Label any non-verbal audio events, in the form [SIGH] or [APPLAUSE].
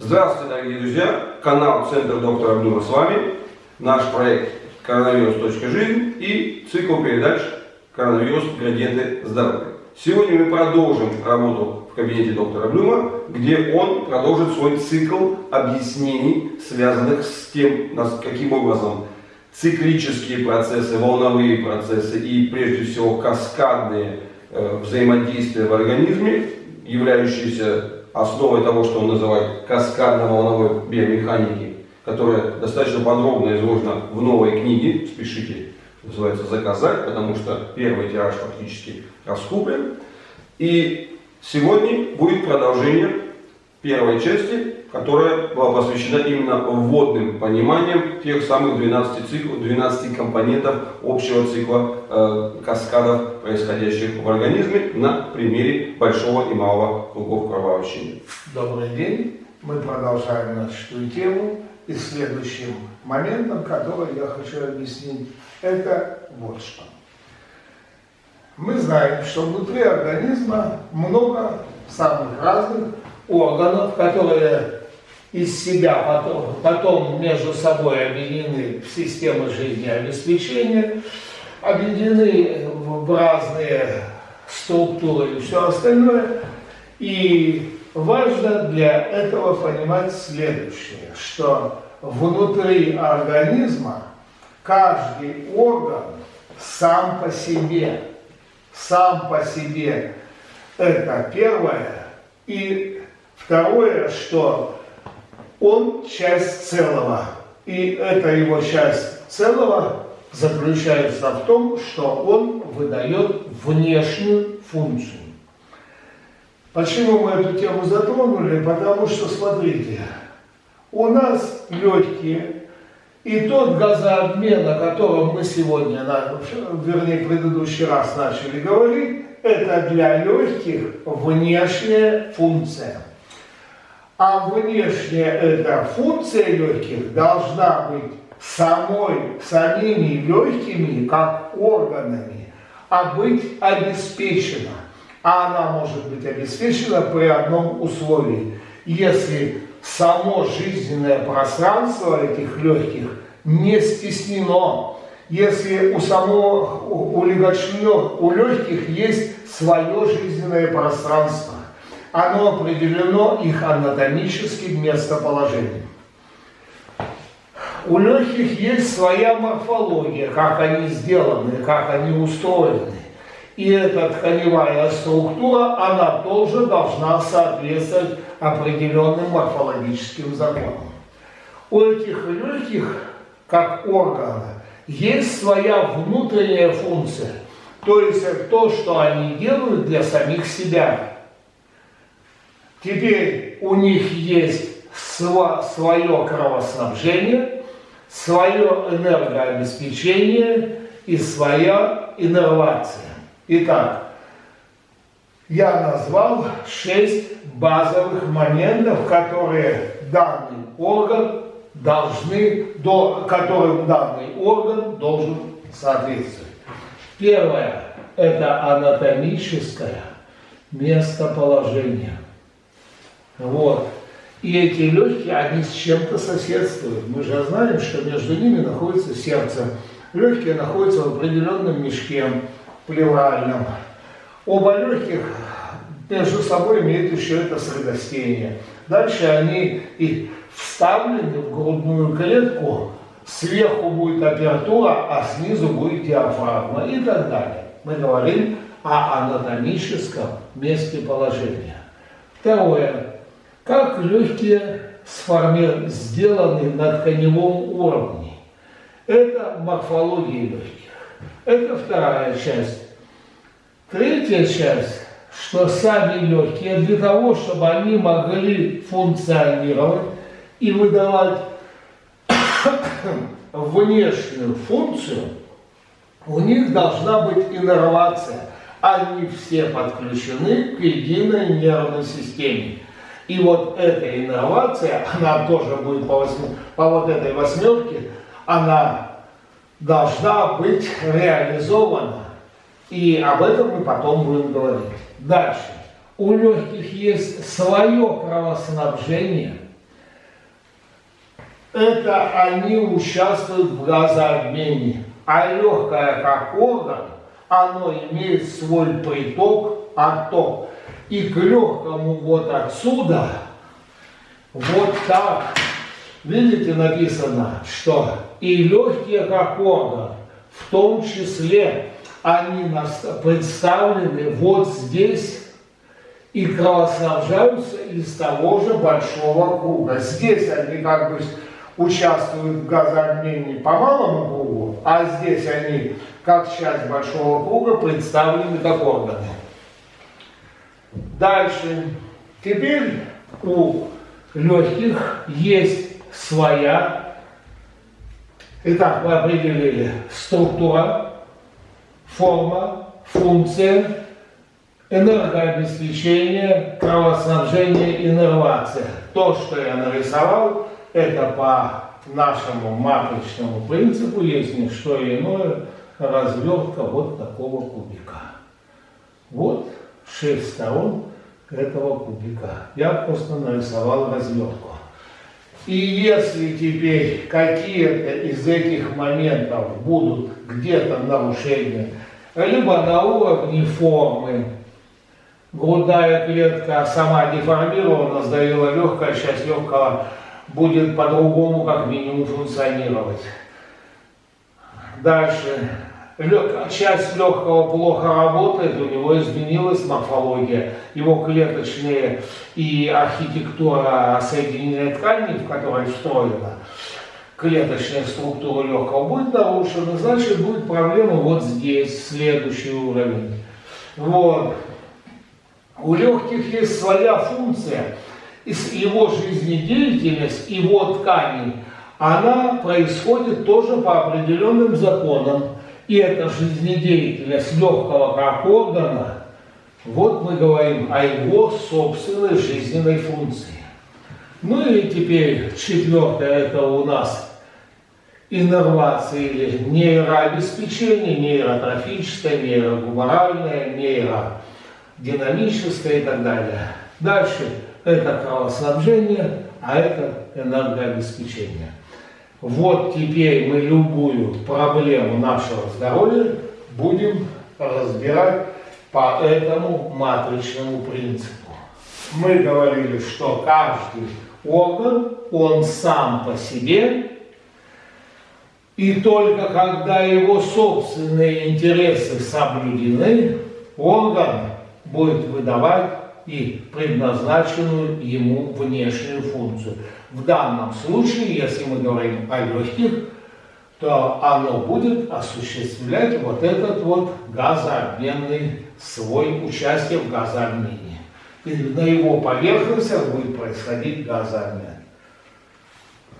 Здравствуйте, дорогие друзья! Канал Центр доктора Блюма с вами. Наш проект «Коронавирус.жизнь» и цикл передач «Коронавирус. Градиенты здоровья». Сегодня мы продолжим работу в кабинете доктора Блюма, где он продолжит свой цикл объяснений, связанных с тем, каким образом циклические процессы, волновые процессы и прежде всего каскадные э, взаимодействия в организме, являющиеся основой того, что он называет каскадно-волновой биомеханики, которая достаточно подробно изложена в новой книге, спешите, называется «Заказать», потому что первый тираж фактически раскуплен. И сегодня будет продолжение первой части, которая была посвящена именно вводным пониманиям тех самых 12, циклов, 12 компонентов общего цикла э, каскадов, происходящих в организме на примере большого и малого кругов кровообращения. Добрый день. Мы продолжаем нашу тему. И следующим моментом, который я хочу объяснить, это вот что. Мы знаем, что внутри организма много самых разных органов, которые из себя потом, потом между собой объединены в системы жизнеобеспечения, объединены в разные структуры и все остальное. И важно для этого понимать следующее, что внутри организма каждый орган сам по себе, сам по себе, это первое. И второе, что он часть целого. И эта его часть целого заключается в том, что он выдает внешнюю функцию. Почему мы эту тему затронули? Потому что, смотрите, у нас легкие, и тот газообмен, о котором мы сегодня, вернее, в предыдущий раз начали говорить, это для легких внешняя функция. А внешняя эта функция легких должна быть самой, самими легкими, как органами, а быть обеспечена. А она может быть обеспечена при одном условии. Если само жизненное пространство этих легких не стеснено, если у самого, у, легочных, у легких есть свое жизненное пространство, оно определено их анатомическим местоположением. У легких есть своя морфология, как они сделаны, как они устроены. И эта тканевая структура, она тоже должна соответствовать определенным морфологическим законам. У этих легких, как органа, есть своя внутренняя функция. То есть то, что они делают для самих себя. Теперь у них есть свое кровоснабжение, свое энергообеспечение и своя иннервация. Итак, я назвал шесть базовых моментов, которые данный орган должны, до, которым данный орган должен соответствовать. Первое – это анатомическое местоположение – вот. И эти легкие, они с чем-то соседствуют. Мы же знаем, что между ними находится сердце. Легкие находятся в определенном мешке плевральном. Оба легких между собой имеют еще это средостение. Дальше они и вставлены в грудную клетку, сверху будет апертура, а снизу будет диафрагма и так далее. Мы говорим о анатомическом месте положения. Второе как легкие сформи... сделаны на тканевом уровне. Это морфология легких. Это вторая часть. Третья часть, что сами легкие, для того, чтобы они могли функционировать и выдавать [COUGHS] внешнюю функцию, у них должна быть иннервация. Они все подключены к единой нервной системе. И вот эта инновация, она тоже будет по, восьми, по вот этой восьмерке, она должна быть реализована. И об этом мы потом будем говорить. Дальше. У легких есть свое кровоснабжение, это они участвуют в газообмене. А легкое как орган, оно имеет свой приток, отток. И к легкому вот отсюда, вот так, видите, написано, что и легкие как орган, в том числе они представлены вот здесь и кровоснабжаются из того же большого круга. Здесь они как бы участвуют в газообмене по малому кругу, а здесь они, как часть большого круга, представлены как органы. Дальше. Теперь у легких есть своя, итак, мы определили структура, форма, функция, энергообеспечение, кровоснабжение, иннервация. То, что я нарисовал, это по нашему матричному принципу есть не что иное, развертка вот такого кубика. Вот шесть сторон этого кубика. Я просто нарисовал развертку. И если теперь какие-то из этих моментов будут где-то нарушения, либо на уровне формы, грудная клетка сама деформирована, сдавила легкая, часть легкого будет по-другому как минимум функционировать. Дальше. Часть легкого плохо работает, у него изменилась морфология, его клеточные и архитектура соединенной ткани, в которой встроена клеточная структура легкого будет нарушена, значит будет проблема вот здесь, следующий уровень. Вот. У легких есть своя функция – его жизнедеятельность, его ткани, она происходит тоже по определенным законам. И эта жизнедеятельность легкого органа, вот мы говорим о его собственной жизненной функции. Ну и теперь четвертое, это у нас иннервация или нейрообеспечение, нейротрофическое, нейрогуморальное, нейродинамическое и так далее. Дальше это кровоснабжение, а это энергообеспечение. Вот теперь мы любую проблему нашего здоровья будем разбирать по этому матричному принципу. Мы говорили, что каждый орган, он сам по себе, и только когда его собственные интересы соблюдены, орган будет выдавать и предназначенную ему внешнюю функцию. В данном случае, если мы говорим о легких, то оно будет осуществлять вот этот вот газообменный свой участие в газообмене. И на его поверхности будет происходить газообмен.